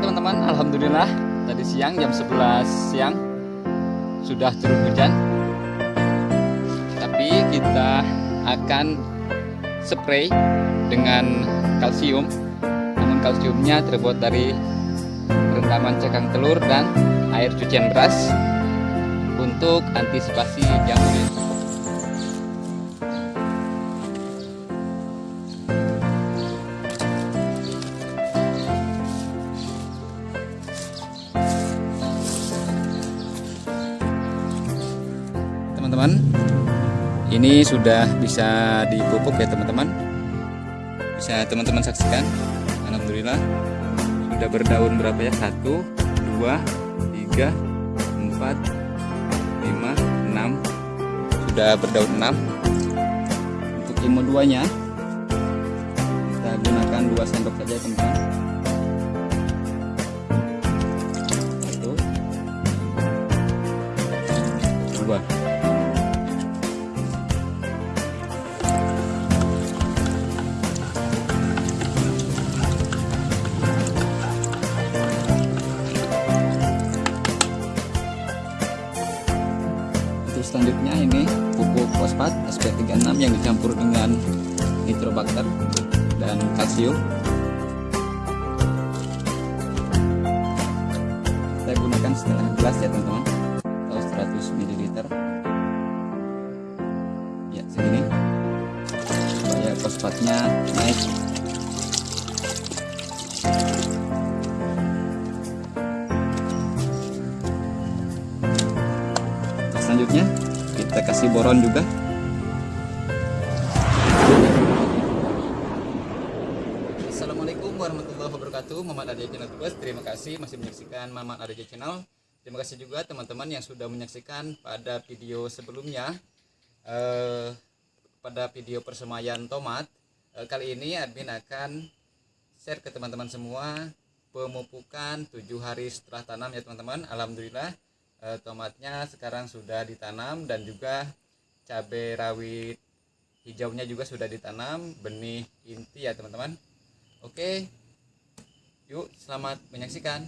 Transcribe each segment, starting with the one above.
teman-teman, Alhamdulillah tadi siang jam 11 siang sudah turun hujan. Tapi kita akan spray dengan kalsium. Namun kalsiumnya terbuat dari rendaman cekang telur dan air cucian beras untuk antisipasi jamur. Ini sudah bisa dipupuk ya teman-teman. Bisa teman-teman saksikan. Alhamdulillah. Sudah berdaun berapa ya? Satu dua tiga empat lima enam. Sudah berdaun enam. Untuk imo duanya kita gunakan dua sendok saja teman-teman selanjutnya ini pupuk fosfat SP36 yang dicampur dengan nitrobakter dan kalsium. Kita gunakan setengah gelas ya teman-teman. Atau 100 ml ya segini. Supaya fosfatnya naik boron juga. Assalamualaikum warahmatullahi wabarakatuh. Mamat Adja Channel Plus Terima kasih masih menyaksikan Mamat Adja Channel. Terima kasih juga teman-teman yang sudah menyaksikan pada video sebelumnya eh, Pada video persemayan tomat. Eh, Kali ini admin akan share ke teman-teman semua Pemupukan tujuh hari setelah tanam ya teman-teman. Alhamdulillah eh, tomatnya sekarang sudah ditanam dan juga cabai rawit hijaunya juga sudah ditanam benih inti ya teman-teman. Oke yuk selamat menyaksikan.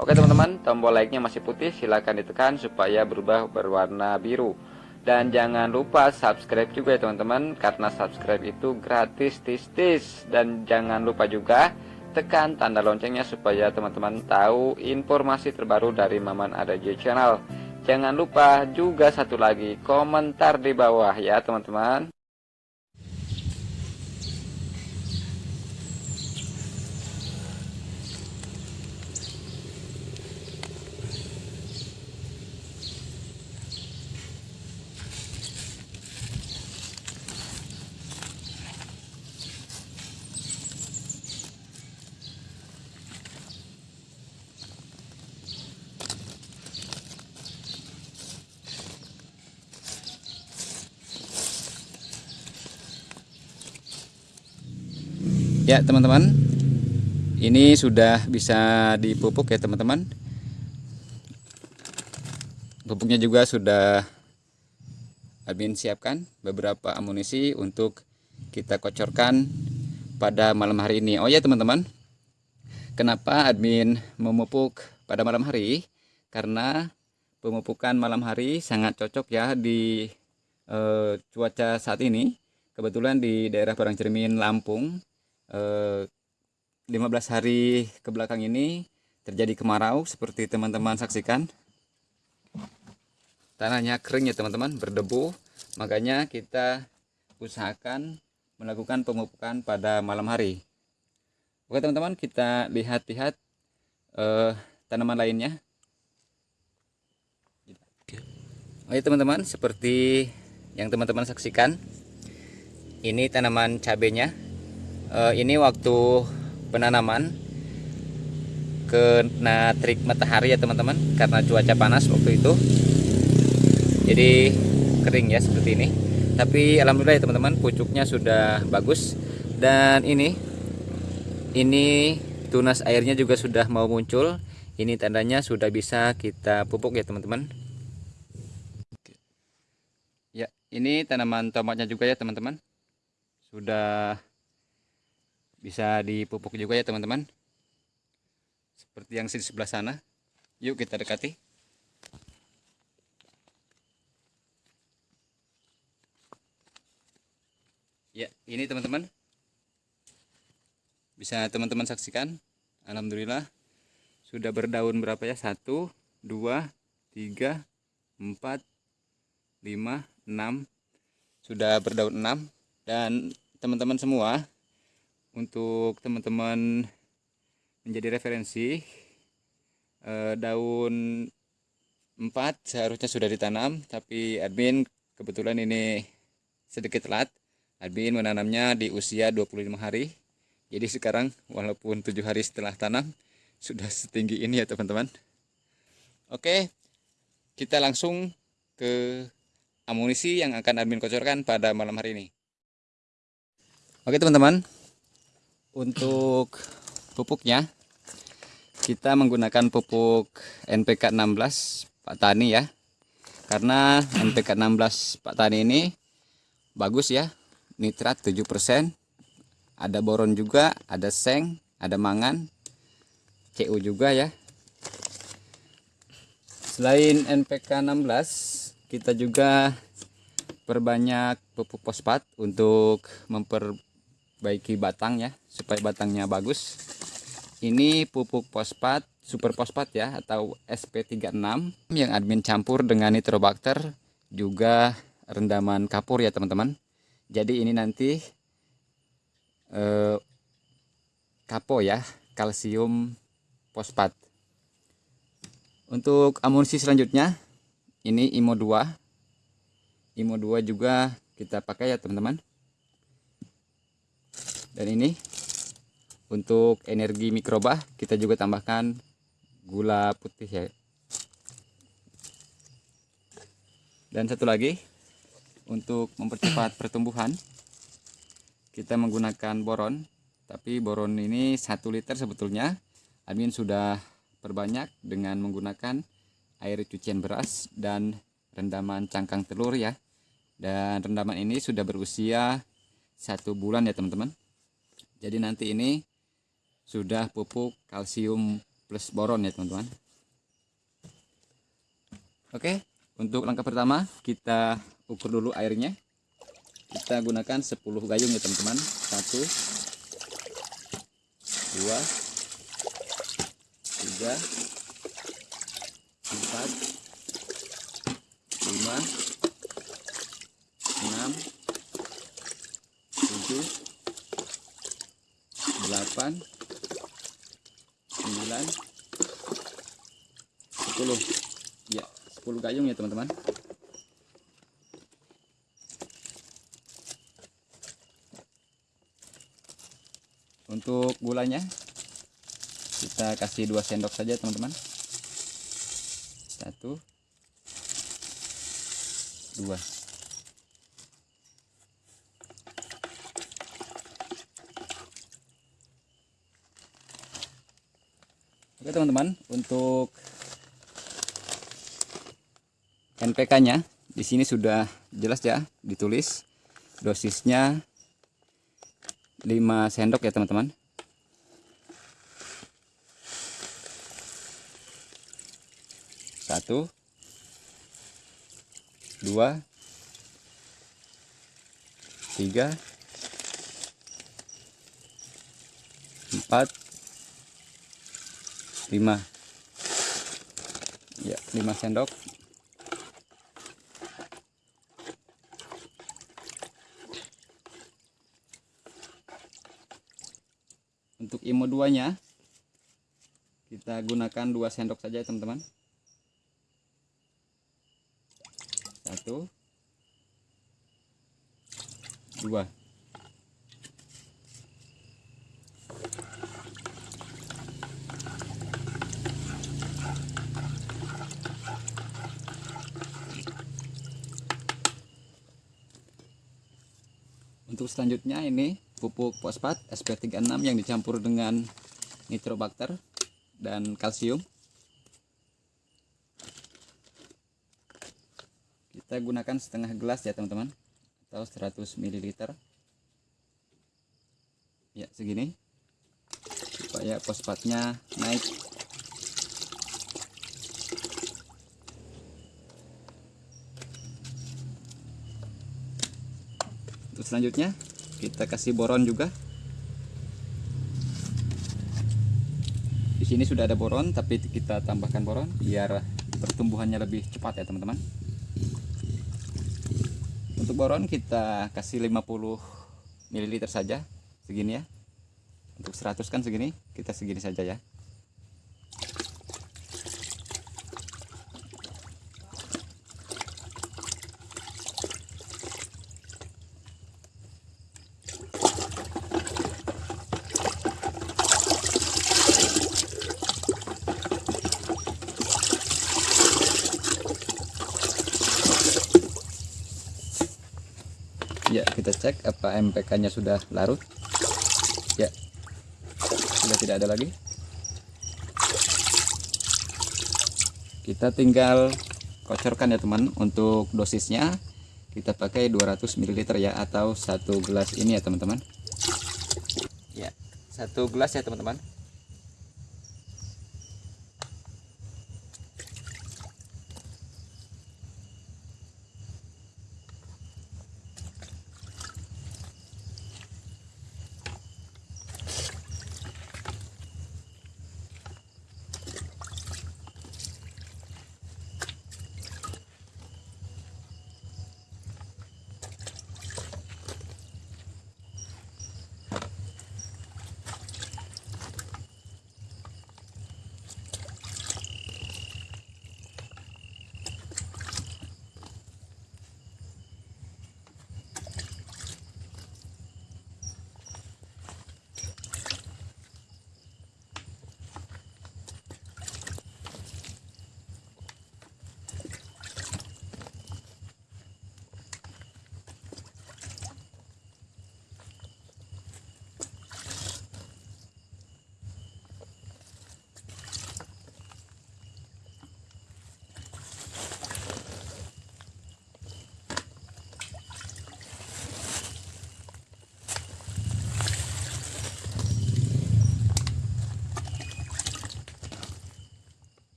Oke teman-teman tombol like nya masih putih silahkan ditekan supaya berubah berwarna biru. Dan jangan lupa subscribe juga ya teman-teman karena subscribe itu gratis tis-tis. Dan jangan lupa juga tekan tanda loncengnya supaya teman-teman tahu informasi terbaru dari Maman Adaji Channel. Jangan lupa juga satu lagi komentar di bawah ya teman-teman. Ya teman-teman. Ini sudah bisa dipupuk ya teman-teman. Pupuknya juga sudah admin siapkan beberapa amunisi untuk kita kocorkan pada malam hari ini. Oh ya teman-teman. Kenapa admin memupuk pada malam hari? Karena pemupukan malam hari sangat cocok ya di eh, cuaca saat ini. Kebetulan di daerah Parangcermin Lampung 15 eh, hari ke belakang ini terjadi kemarau seperti teman-teman saksikan. Tanahnya kering ya teman-teman berdebu. Makanya kita usahakan melakukan pemupukan pada malam hari. Oke teman-teman kita lihat-lihat eh, tanaman lainnya. Oke teman-teman seperti yang teman-teman saksikan ini tanaman cabenya uh, ini waktu penanaman kena trik matahari ya teman-teman karena cuaca panas waktu itu. Jadi kering ya seperti ini. Tapi alhamdulillah ya teman-teman pucuknya sudah bagus. Dan ini ini tunas airnya juga sudah mau muncul. Ini tandanya sudah bisa kita pupuk ya teman-teman. Ya ini tanaman tomatnya juga ya teman-teman. Sudah bisa dipupuk juga ya teman-teman. Seperti yang di sebelah sana. Yuk kita dekati. Ya ini teman-teman. Bisa teman-teman saksikan. Alhamdulillah. Sudah berdaun berapa ya? Satu dua tiga empat lima enam. Sudah berdaun enam. Dan teman-teman semua untuk teman-teman menjadi referensi eh, daun 4 seharusnya sudah ditanam tapi admin kebetulan ini sedikit telat. Admin menanamnya di usia 25 hari. Jadi sekarang walaupun tujuh hari setelah tanam sudah setinggi ini ya teman-teman. Oke kita langsung ke amunisi yang akan admin kocorkan pada malam hari ini. Oke teman-teman untuk pupuknya kita menggunakan pupuk NPK 16 Pak Tani ya. Karena NPK 16 Pak Tani ini bagus ya nitrat 7% ada boron juga ada seng ada mangan CU juga ya. Selain NPK 16 kita juga perbanyak pupuk fosfat untuk memperbaiki batang ya supaya batangnya bagus. Ini pupuk fosfat super fosfat ya atau SP36 yang admin campur dengan nitrobakter juga rendaman kapur ya teman-teman. Jadi ini nanti eh, kapo ya kalsium fosfat. Untuk amunisi selanjutnya ini IMO 2 IMO 2 juga kita pakai ya teman-teman dan ini untuk energi mikroba kita juga tambahkan gula putih ya. Dan satu lagi untuk mempercepat pertumbuhan kita menggunakan boron. Tapi boron ini satu liter sebetulnya. Admin sudah perbanyak dengan menggunakan air cucian beras dan rendaman cangkang telur ya. Dan rendaman ini sudah berusia satu bulan ya teman-teman jadi nanti ini sudah pupuk kalsium plus boron ya teman-teman. Oke untuk langkah pertama kita ukur dulu airnya. Kita gunakan 10 gayung ya teman-teman. 1 2 3 gayung ya teman-teman. Untuk gulanya kita kasih 2 sendok saja teman-teman. Satu. Dua. Oke teman-teman, untuk NPK-nya di sini sudah jelas ya ditulis. Dosisnya 5 sendok ya teman-teman. Satu, dua, tiga, empat, 5 ya 5 sendok untuk IMO 2 nya kita gunakan 2 sendok saja teman-teman. Satu. Dua. Untuk selanjutnya ini pupuk fosfat SP36 yang dicampur dengan nitrobakter dan kalsium. Kita gunakan setengah gelas ya teman-teman atau 100 ml ya segini supaya fosfatnya naik. Untuk selanjutnya kita kasih boron juga. Di sini sudah ada boron tapi kita tambahkan boron biar pertumbuhannya lebih cepat ya teman-teman. Untuk boron kita kasih 50 ml saja segini ya. Untuk 100 kan segini kita segini saja ya ya kita cek apa MPK nya sudah larut. Ya. Sudah tidak ada lagi. Kita tinggal kocorkan ya teman untuk dosisnya. Kita pakai 200 ml ya atau satu gelas ini ya teman-teman. Ya satu gelas ya teman-teman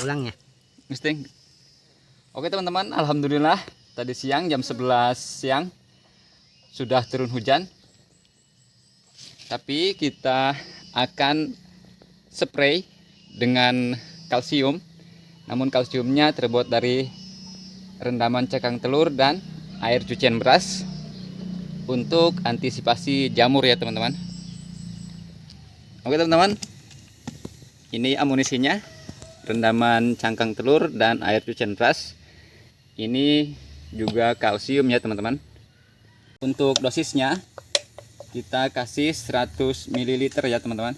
tulangnya. Misting. Oke teman-teman, alhamdulillah tadi siang jam 11 siang sudah turun hujan. Tapi kita akan spray dengan kalsium. Namun kalsiumnya terbuat dari rendaman cekang telur dan air cucian beras untuk antisipasi jamur ya teman-teman. Oke teman-teman, ini amunisinya rendaman cangkang telur dan air cucian beras. Ini juga kalsium ya teman-teman. Untuk dosisnya kita kasih 100 ml ya teman-teman.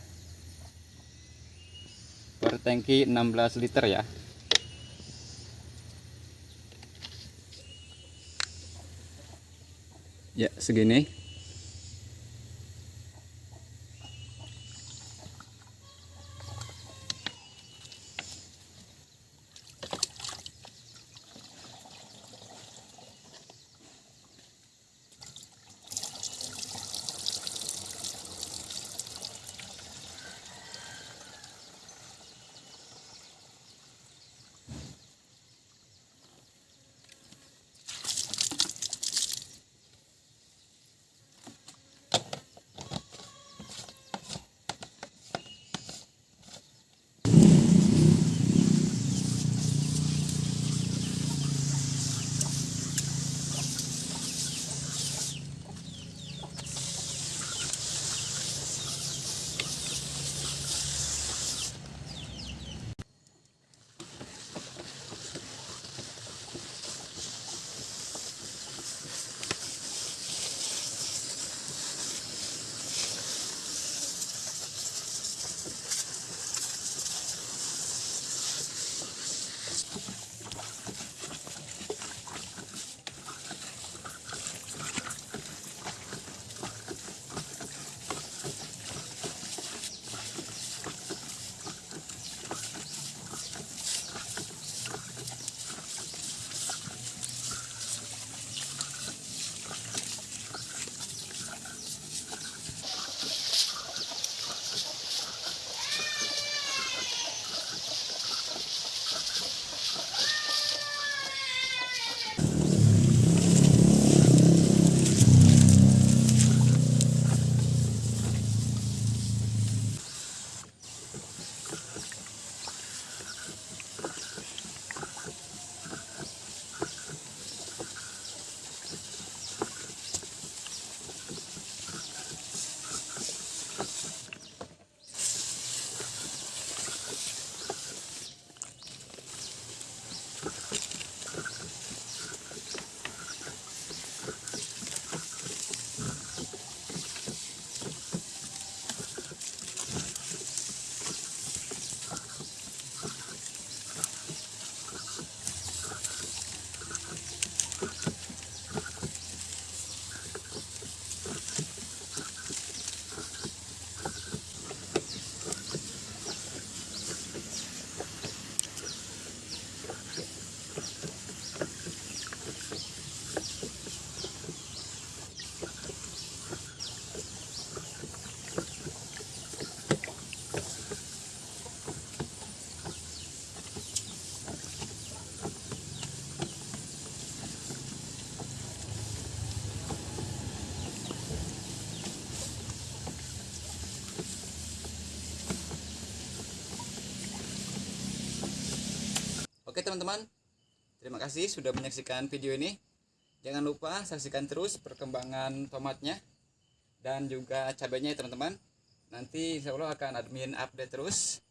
Per tangki 16 liter ya. Ya segini teman-teman, terima kasih sudah menyaksikan video ini. Jangan lupa saksikan terus perkembangan tomatnya dan juga cabenya ya teman-teman. Nanti insya Allah akan admin update terus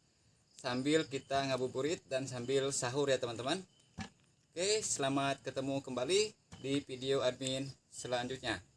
sambil kita ngabuburit dan sambil sahur ya teman-teman. Oke, selamat ketemu kembali di video admin selanjutnya.